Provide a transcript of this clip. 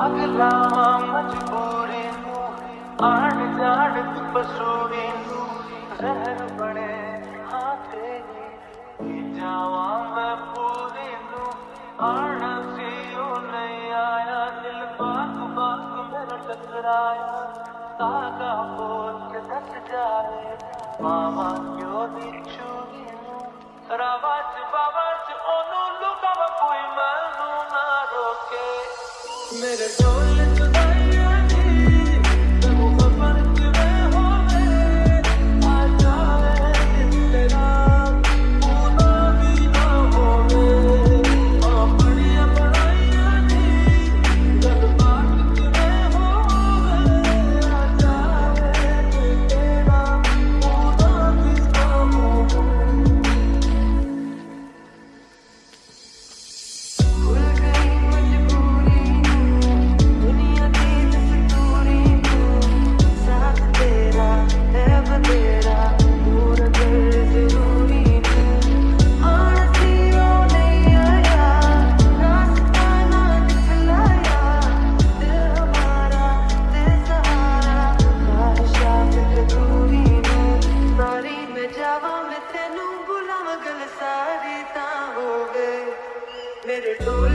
अगला मजबूरी आड़ जाड़ पसूरी बने जावा मैं पूरी नू। नहीं आया, दिल बाग बाग मेरा जाए मामा क्यों नहीं छूरी रवा minutes. Let it go.